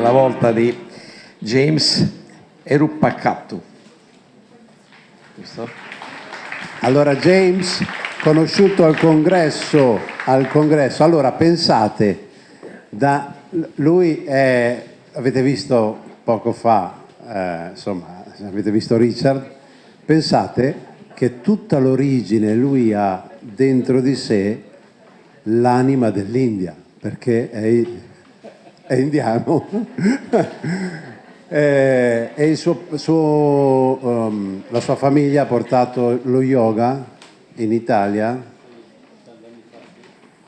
la volta di James Eruppakattu. Allora James, conosciuto al congresso, al congresso, allora pensate, da, lui è, avete visto poco fa, eh, insomma, avete visto Richard, pensate che tutta l'origine lui ha dentro di sé l'anima dell'India, perché è, è indiano. e, e suo, suo, um, la sua famiglia ha portato lo yoga in Italia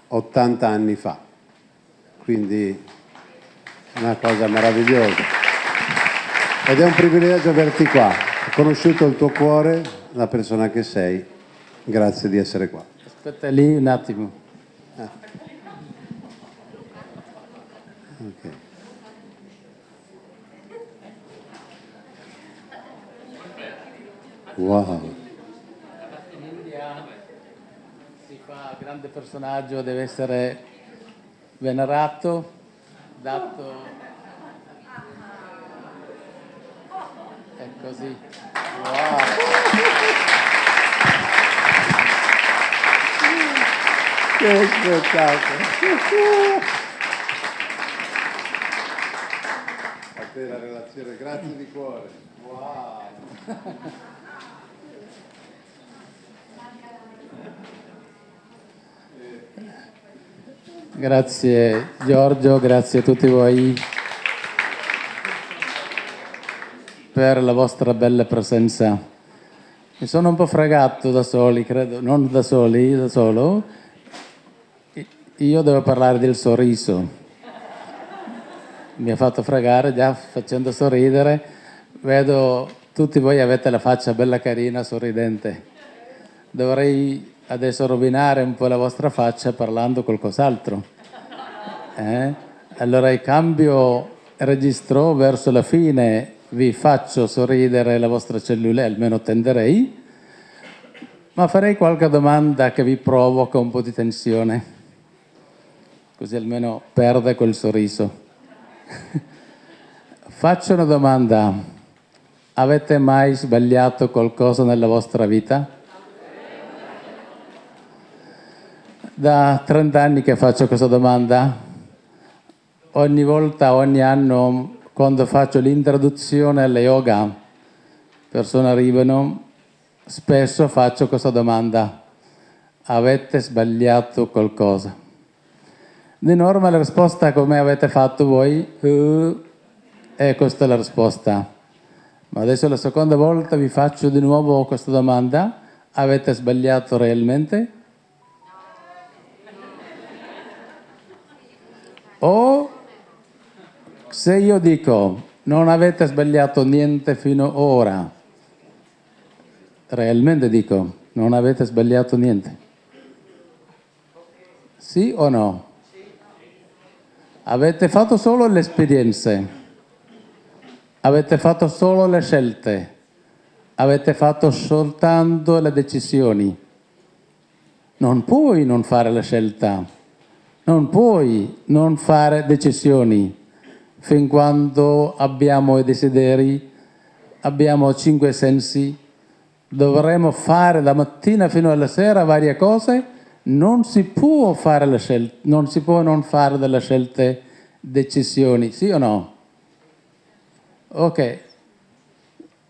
80 anni fa, quindi una cosa meravigliosa. Ed è un privilegio averti qua. Ho conosciuto il tuo cuore, la persona che sei. Grazie di essere qua. Aspetta lì un attimo. Ah. Wow. In India si fa grande personaggio, deve essere venerato, dato È così. Wow. Che spettacolo. A te la relazione, grazie di cuore. Wow. Grazie Giorgio, grazie a tutti voi. per la vostra bella presenza. Mi sono un po' fregato da soli, credo, non da soli, da solo. Io devo parlare del sorriso. Mi ha fatto fregare già facendo sorridere. Vedo tutti voi avete la faccia bella carina, sorridente. Dovrei adesso rovinare un po' la vostra faccia parlando qualcos'altro. Eh? Allora il cambio registro verso la fine vi faccio sorridere la vostra cellula, almeno tenderei, ma farei qualche domanda che vi provoca un po' di tensione, così almeno perde quel sorriso. faccio una domanda, avete mai sbagliato qualcosa nella vostra vita? Da 30 anni che faccio questa domanda, ogni volta, ogni anno quando faccio l'introduzione alle yoga, persone arrivano, spesso faccio questa domanda, avete sbagliato qualcosa? Di norma la risposta come avete fatto voi, uh, e questa è la risposta. Ma adesso la seconda volta vi faccio di nuovo questa domanda, avete sbagliato realmente? O se io dico non avete sbagliato niente fino ora, realmente dico non avete sbagliato niente. Sì o no? Avete fatto solo le esperienze, avete fatto solo le scelte, avete fatto soltanto le decisioni. Non puoi non fare la scelta, non puoi non fare decisioni fin quando abbiamo i desideri, abbiamo cinque sensi, dovremo fare da mattina fino alla sera varie cose, non si può fare le scelte, non si può non fare delle scelte, decisioni, sì o no? Ok,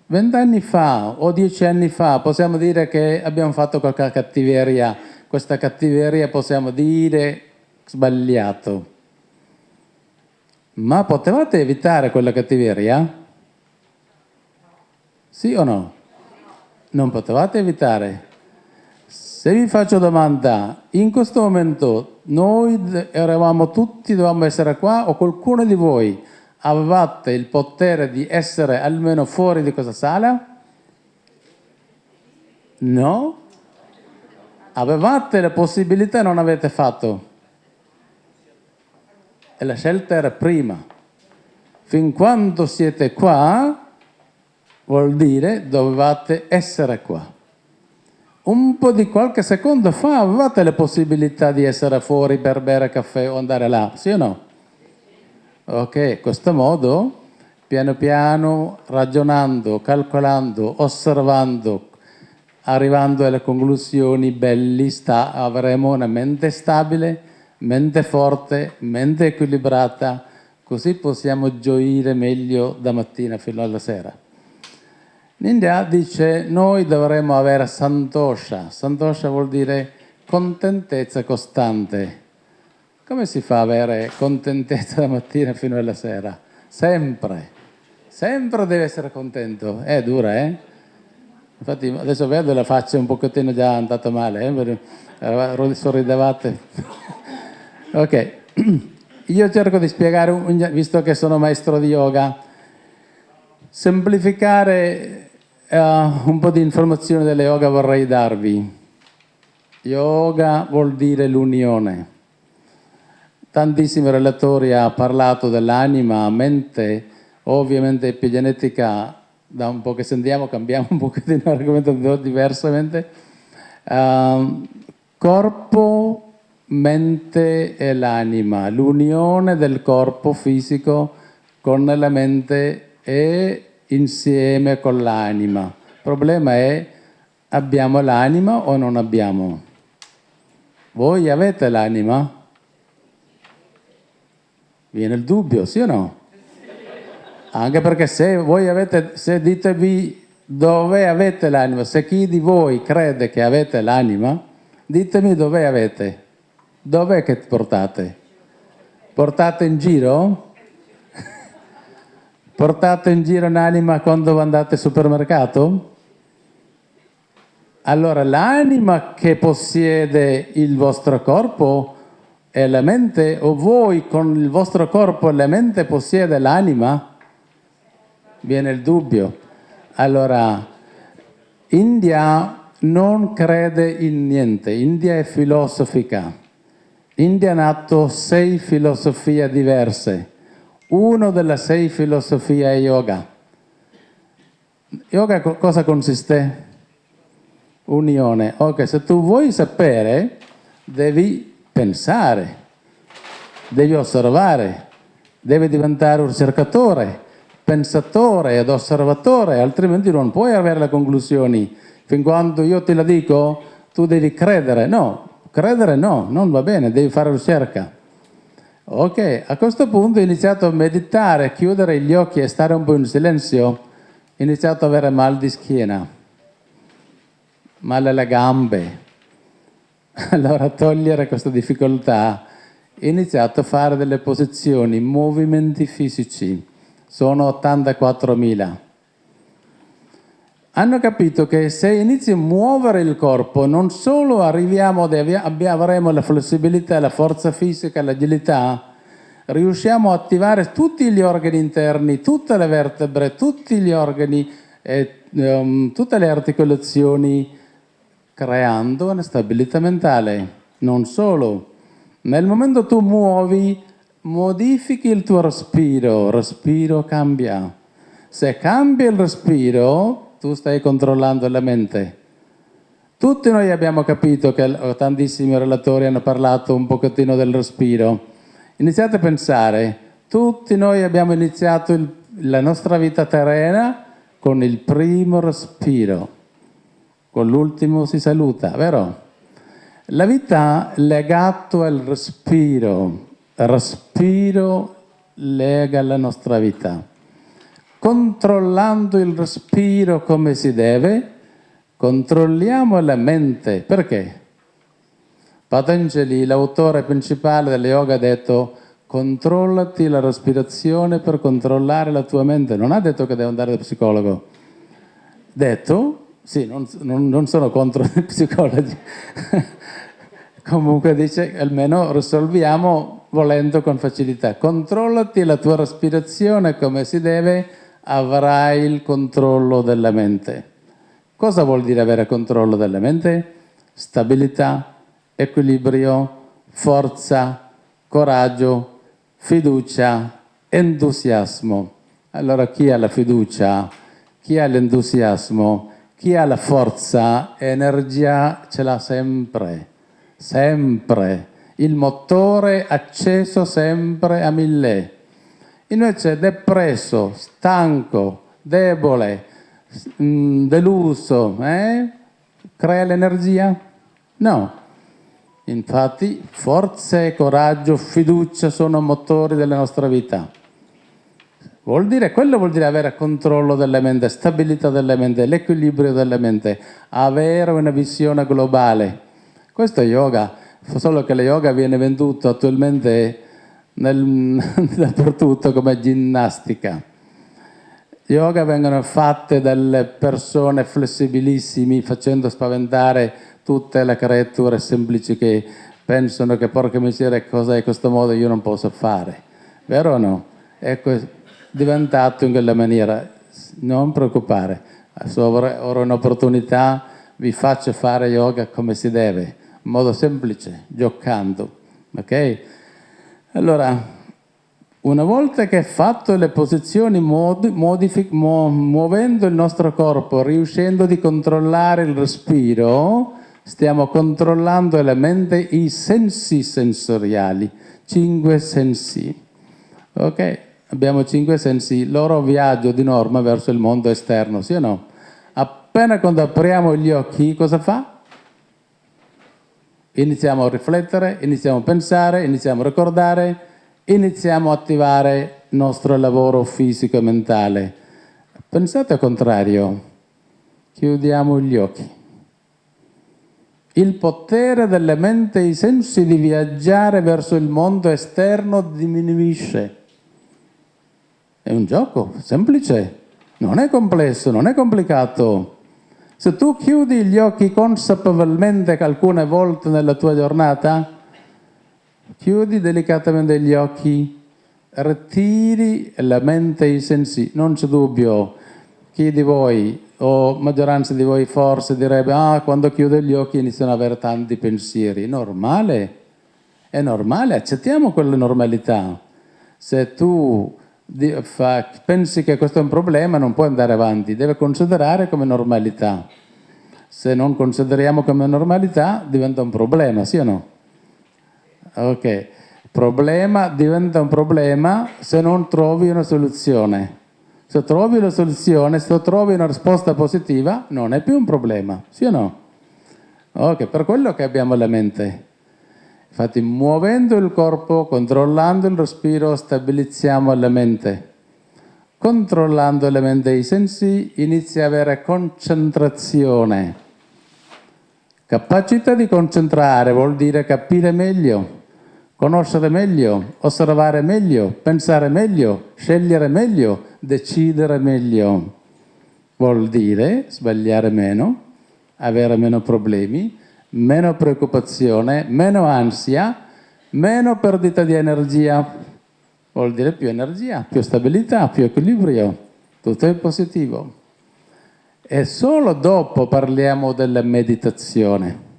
vent'anni fa o dieci anni fa possiamo dire che abbiamo fatto qualche cattiveria, questa cattiveria possiamo dire sbagliato. Ma potevate evitare quella cattiveria? Sì o no? Non potevate evitare. Se vi faccio domanda, in questo momento noi eravamo tutti, dovevamo essere qua o qualcuno di voi avevate il potere di essere almeno fuori di questa sala? No? Avevate la possibilità e non avete fatto e la scelta era prima. Fin quando siete qua, vuol dire dovevate essere qua. Un po' di qualche secondo fa avevate la possibilità di essere fuori per bere caffè o andare là, sì o no? Ok, questo modo, piano piano, ragionando, calcolando, osservando, arrivando alle conclusioni belli, sta, avremo una mente stabile, mente forte, mente equilibrata, così possiamo gioire meglio da mattina fino alla sera. L'India dice noi dovremmo avere santosha, santosha vuol dire contentezza costante. Come si fa ad avere contentezza da mattina fino alla sera? Sempre, sempre deve essere contento. È dura, eh? Infatti adesso vedo la faccia un pochettino già andata male, eh? sorridevate. Ok, io cerco di spiegare, visto che sono maestro di yoga, semplificare uh, un po' di informazioni delle yoga vorrei darvi. Yoga vuol dire l'unione. Tantissimi relatori hanno parlato dell'anima, mente, ovviamente epigenetica da un po' che sentiamo cambiamo un pochettino l'argomento diversamente. Uh, corpo, mente e l'anima, l'unione del corpo fisico con la mente e insieme con l'anima. Il problema è abbiamo l'anima o non abbiamo? Voi avete l'anima? Viene il dubbio, sì o no? Anche perché se voi avete, se ditevi dove avete l'anima, se chi di voi crede che avete l'anima, ditemi dove avete, dov'è che portate? Portate in giro? portate in giro l'anima quando andate al supermercato? Allora l'anima che possiede il vostro corpo è la mente o voi con il vostro corpo e la mente possiede l'anima? viene il dubbio. Allora, India non crede in niente, India è filosofica. India ha nato sei filosofie diverse. Una delle sei filosofie è yoga. Yoga cosa consiste? Unione. Ok, se tu vuoi sapere, devi pensare, devi osservare, devi diventare un ricercatore, pensatore ed osservatore, altrimenti non puoi avere le conclusioni. Fin quando io te la dico, tu devi credere. No, credere no, non va bene, devi fare ricerca. Ok, a questo punto ho iniziato a meditare, chiudere gli occhi e stare un po' in silenzio. Ho iniziato ad avere mal di schiena, male alle gambe. Allora, togliere questa difficoltà, ho iniziato a fare delle posizioni, movimenti fisici sono 84.000. Hanno capito che se inizi a muovere il corpo non solo arriviamo avremo la flessibilità, la forza fisica, l'agilità, riusciamo a attivare tutti gli organi interni, tutte le vertebre, tutti gli organi, e, um, tutte le articolazioni, creando una stabilità mentale. Non solo, nel momento tu muovi modifichi il tuo respiro, respiro cambia. Se cambia il respiro, tu stai controllando la mente. Tutti noi abbiamo capito che tantissimi relatori hanno parlato un pochettino del respiro. Iniziate a pensare, tutti noi abbiamo iniziato il, la nostra vita terrena con il primo respiro, con l'ultimo si saluta, vero? La vita legata al respiro, respiro lega la nostra vita. Controllando il respiro come si deve, controlliamo la mente. Perché? Patanjali, l'autore principale dello yoga, ha detto controllati la respirazione per controllare la tua mente. Non ha detto che devo andare da psicologo. Detto, sì, non, non, non sono contro i psicologi, comunque dice almeno risolviamo volendo con facilità. Controllati la tua respirazione come si deve, avrai il controllo della mente. Cosa vuol dire avere controllo della mente? Stabilità, equilibrio, forza, coraggio, fiducia, entusiasmo. Allora chi ha la fiducia, chi ha l'entusiasmo, chi ha la forza, energia ce l'ha sempre, sempre il motore acceso sempre a mille. Invece depresso, stanco, debole, mm, deluso, eh? crea l'energia? No. Infatti forza e coraggio, fiducia sono motori della nostra vita. Vuol dire, quello vuol dire avere controllo della mente, stabilità della mente, l'equilibrio della mente, avere una visione globale. Questo è yoga, solo che lo yoga viene venduto attualmente nel, dappertutto come ginnastica. Yoga vengono fatte dalle persone flessibilissime facendo spaventare tutte le creature semplici che pensano che porca miseria cosa è questo modo io non posso fare. Vero o no? Ecco, diventato in quella maniera. Non preoccupare, ora un'opportunità, vi faccio fare yoga come si deve, in modo semplice, giocando. Ok? Allora, una volta che fatto le posizioni, muovendo il nostro corpo, riuscendo di controllare il respiro, stiamo controllando la mente, i sensi sensoriali, cinque sensi. Ok? Abbiamo cinque sensi, loro viaggio di norma verso il mondo esterno, sì o no? Appena quando apriamo gli occhi, cosa fa? Iniziamo a riflettere, iniziamo a pensare, iniziamo a ricordare, iniziamo a attivare il nostro lavoro fisico e mentale. Pensate al contrario, chiudiamo gli occhi. Il potere della mente e i sensi di viaggiare verso il mondo esterno diminuisce. È un gioco semplice, non è complesso, non è complicato. Se tu chiudi gli occhi consapevolmente alcune volte nella tua giornata, chiudi delicatamente gli occhi, ritiri la mente e i sensi, non c'è dubbio. Chi di voi, o maggioranza di voi forse direbbe, ah, quando chiudo gli occhi iniziano ad avere tanti pensieri. Normale, è normale, accettiamo quella normalità. Se tu fa, pensi che questo è un problema, non puoi andare avanti, deve considerare come normalità. Se non consideriamo come normalità, diventa un problema, sì o no? Ok, problema diventa un problema se non trovi una soluzione. Se trovi una soluzione, se trovi una risposta positiva, non è più un problema, sì o no? Ok, per quello che abbiamo la mente. Infatti muovendo il corpo, controllando il respiro, stabilizziamo la mente. Controllando la mente e i sensi inizia ad avere concentrazione. Capacità di concentrare vuol dire capire meglio, conoscere meglio, osservare meglio, pensare meglio, scegliere meglio, decidere meglio. Vuol dire sbagliare meno, avere meno problemi, meno preoccupazione, meno ansia, meno perdita di energia. Vuol dire più energia, più stabilità, più equilibrio. Tutto è positivo. E solo dopo parliamo della meditazione.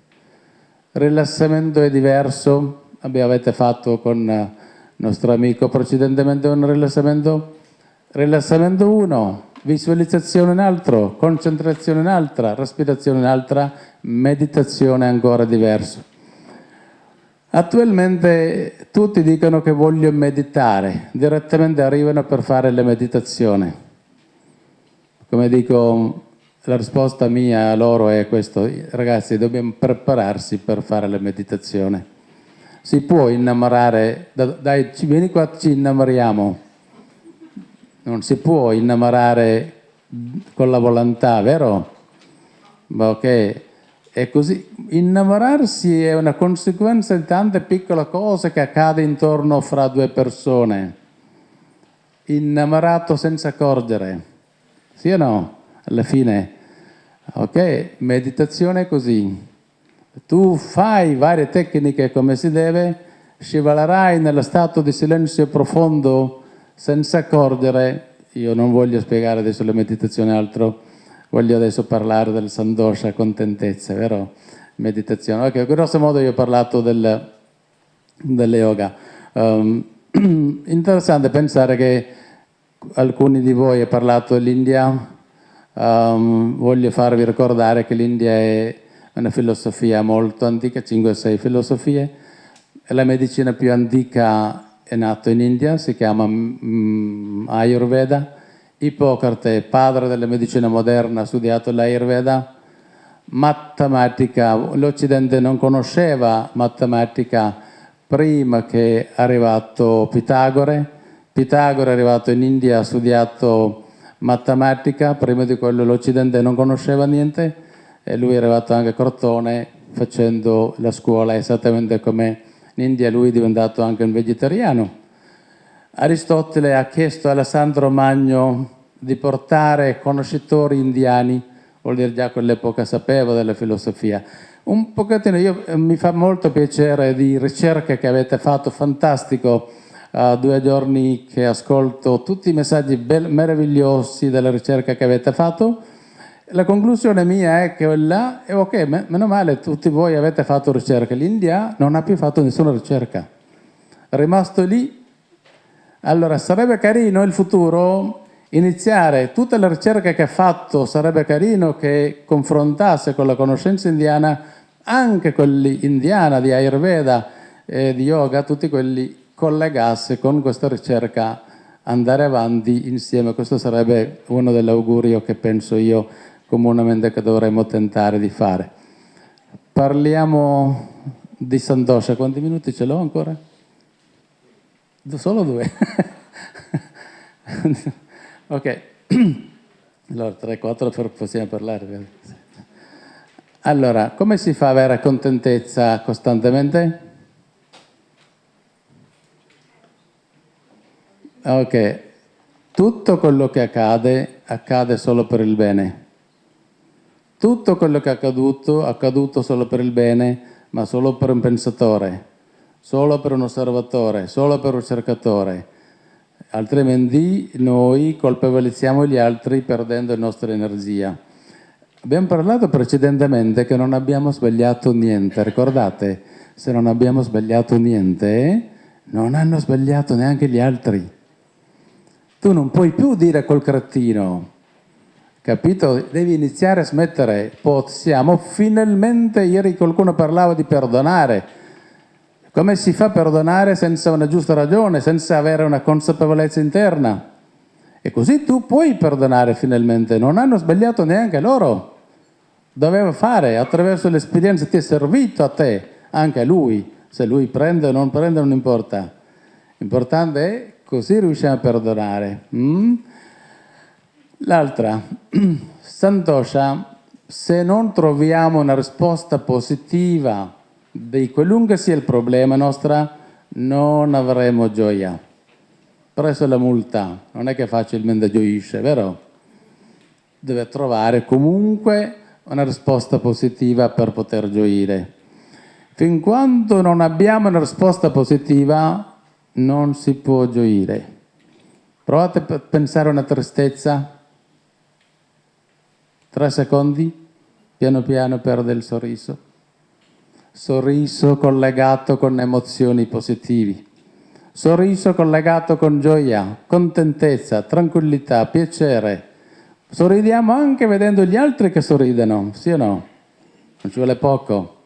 Rilassamento è diverso. Avete fatto con il nostro amico precedentemente un rilassamento? Rilassamento 1, visualizzazione un altro, concentrazione un'altra, respirazione un'altra, meditazione ancora diverso. Attualmente tutti dicono che voglio meditare, direttamente arrivano per fare la meditazione. Come dico, la risposta mia a loro è questo, ragazzi dobbiamo prepararsi per fare la meditazione. Si può innamorare, dai vieni qua ci innamoriamo, non si può innamorare con la volontà, vero? Ok, è così. Innamorarsi è una conseguenza di tante piccole cose che accadono intorno fra due persone. Innamorato senza accorgere, sì o no? Alla fine, ok, meditazione è così. Tu fai varie tecniche come si deve, scivalerai nello stato di silenzio profondo senza accorgere, io non voglio spiegare adesso la meditazione altro, voglio adesso parlare del sandosha, contentezza, vero? Meditazione. Ok, grosso modo io ho parlato del, del yoga. Um, interessante pensare che alcuni di voi hanno parlato dell'India, um, voglio farvi ricordare che l'India è una filosofia molto antica, 5-6 filosofie, è la medicina più antica è nato in India, si chiama mm, Ayurveda. Ippocrate, padre della medicina moderna, ha studiato l'Ayurveda. Matematica, l'Occidente non conosceva matematica prima che è arrivato Pitagore. Pitagore è arrivato in India, ha studiato matematica, prima di quello l'Occidente non conosceva niente e lui è arrivato anche a Crotone facendo la scuola esattamente come in India, lui è diventato anche un vegetariano. Aristotele ha chiesto a Alessandro Magno di portare conoscitori indiani, vuol dire già quell'epoca sapevo della filosofia. Un pochettino, io, eh, mi fa molto piacere di ricerche che avete fatto, fantastico, uh, due giorni che ascolto tutti i messaggi meravigliosi della ricerca che avete fatto. La conclusione mia è che là, è ok, meno male, tutti voi avete fatto ricerca. L'India non ha più fatto nessuna ricerca. È rimasto lì allora, sarebbe carino il futuro iniziare tutte le ricerche che ha fatto, sarebbe carino che confrontasse con la conoscenza indiana anche quelli indiana di Ayurveda e di yoga, tutti quelli collegasse con questa ricerca, andare avanti insieme. Questo sarebbe uno degli auguri che penso io comunemente che dovremmo tentare di fare. Parliamo di Santosha, quanti minuti ce l'ho ancora? Solo due. ok, allora 3-4 possiamo parlare. Allora, come si fa ad avere contentezza costantemente? Ok, tutto quello che accade, accade solo per il bene. Tutto quello che è accaduto, accaduto solo per il bene, ma solo per un pensatore solo per un osservatore, solo per un cercatore, altrimenti noi colpevolizziamo gli altri perdendo la nostra energia. Abbiamo parlato precedentemente che non abbiamo sbagliato niente, ricordate? Se non abbiamo sbagliato niente, non hanno sbagliato neanche gli altri. Tu non puoi più dire col cretino, capito? Devi iniziare a smettere. Possiamo finalmente, ieri qualcuno parlava di perdonare, come si fa a perdonare senza una giusta ragione, senza avere una consapevolezza interna? E così tu puoi perdonare finalmente, non hanno sbagliato neanche loro. Doveva fare, attraverso l'esperienza ti è servito a te, anche a lui. Se lui prende o non prende non importa. L'importante è così riusciamo a perdonare. Mm? L'altra, Santosha, se non troviamo una risposta positiva di qualunque sia il problema nostro, non avremo gioia. Presso la multa non è che facilmente gioisce, vero? Deve trovare comunque una risposta positiva per poter gioire. Fin quando non abbiamo una risposta positiva, non si può gioire. Provate a pensare a una tristezza. Tre secondi, piano piano perde il sorriso sorriso collegato con emozioni positivi, sorriso collegato con gioia, contentezza, tranquillità, piacere. Sorridiamo anche vedendo gli altri che sorridono, sì o no? Non ci vuole poco.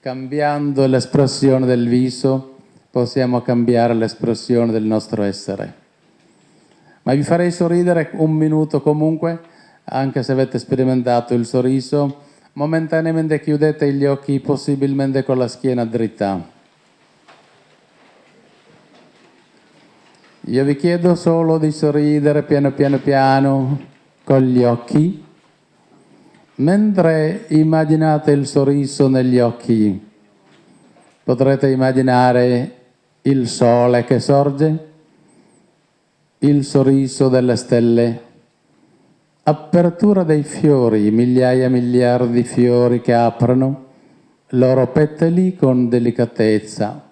Cambiando l'espressione del viso possiamo cambiare l'espressione del nostro essere. Ma vi farei sorridere un minuto comunque, anche se avete sperimentato il sorriso, Momentaneamente chiudete gli occhi, possibilmente con la schiena dritta. Io vi chiedo solo di sorridere piano piano piano con gli occhi. Mentre immaginate il sorriso negli occhi, potrete immaginare il sole che sorge, il sorriso delle stelle, apertura dei fiori, migliaia e miliardi di fiori che aprono loro petali con delicatezza.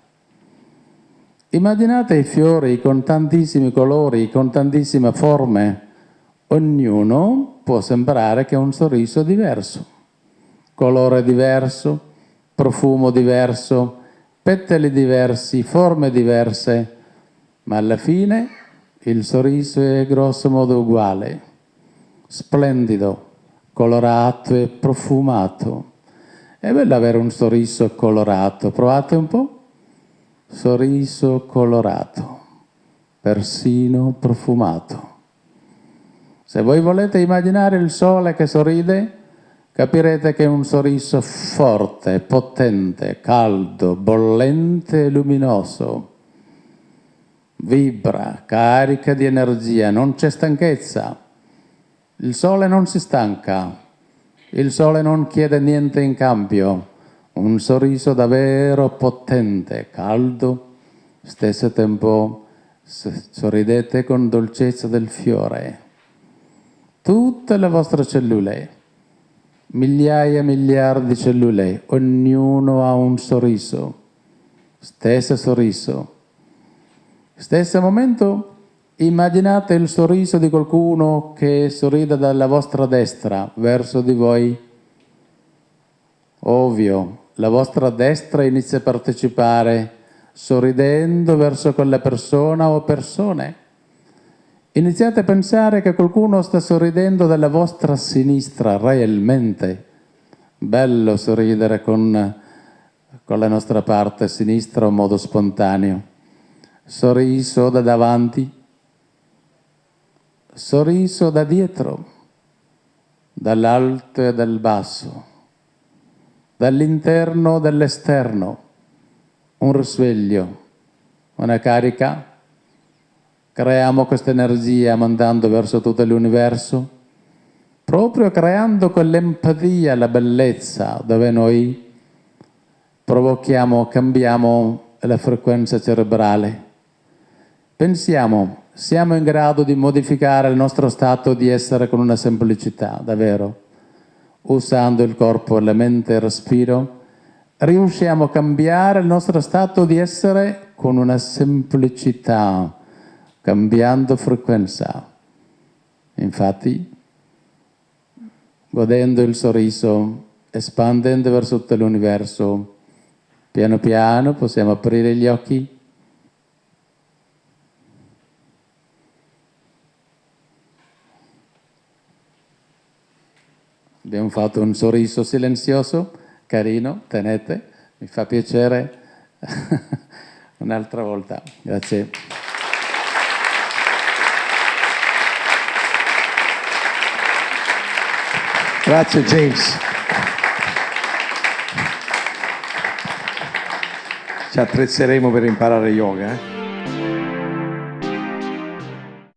Immaginate i fiori con tantissimi colori, con tantissime forme. Ognuno può sembrare che ha un sorriso diverso, colore diverso, profumo diverso, petali diversi, forme diverse, ma alla fine il sorriso è grosso modo uguale splendido, colorato e profumato. È bello avere un sorriso colorato, provate un po'. sorriso colorato, persino profumato. Se voi volete immaginare il sole che sorride, capirete che è un sorriso forte, potente, caldo, bollente e luminoso. Vibra, carica di energia, non c'è stanchezza. Il sole non si stanca, il sole non chiede niente in cambio. Un sorriso davvero potente, caldo, stesso tempo sorridete con dolcezza del fiore. Tutte le vostre cellule, migliaia e miliardi di cellule, ognuno ha un sorriso, stesso sorriso. Stesso momento immaginate il sorriso di qualcuno che sorride dalla vostra destra verso di voi. Ovvio, la vostra destra inizia a partecipare sorridendo verso quella persona o persone. Iniziate a pensare che qualcuno sta sorridendo dalla vostra sinistra realmente. Bello sorridere con, con la nostra parte sinistra in modo spontaneo. Sorriso da davanti, sorriso da dietro, dall'alto e dal basso, dall'interno e dall'esterno, un risveglio, una carica. Creiamo questa energia mandando verso tutto l'universo, proprio creando quell'empatia, la bellezza, dove noi provochiamo, cambiamo la frequenza cerebrale. Pensiamo, siamo in grado di modificare il nostro stato di essere con una semplicità, davvero. Usando il corpo, la mente e il respiro, riusciamo a cambiare il nostro stato di essere con una semplicità, cambiando frequenza. Infatti, godendo il sorriso, espandendo verso tutto l'universo, piano piano possiamo aprire gli occhi Abbiamo fatto un sorriso silenzioso, carino, tenete, mi fa piacere un'altra volta. Grazie. Grazie James. Ci attrezzeremo per imparare yoga. Eh?